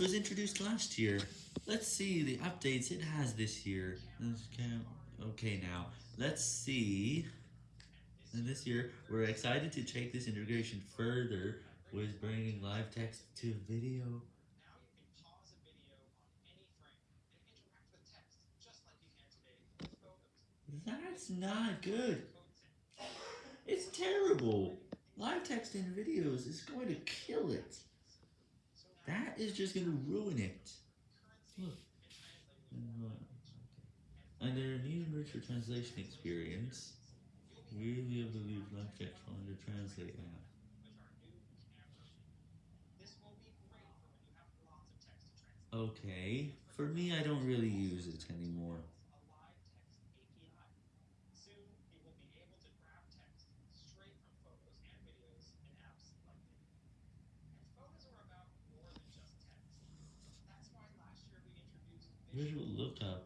was introduced last year. Let's see the updates it has this year. Okay, now, let's see. And this year, we're excited to take this integration further with bringing live text to video. That's not good. It's terrible. Live text in videos is going to kill it. That is just going to ruin it. Hmm. Look. And their new virtual translation experience. We really believe live text on the translate app. Okay, for me I don't really use it anymore. Visual Lookup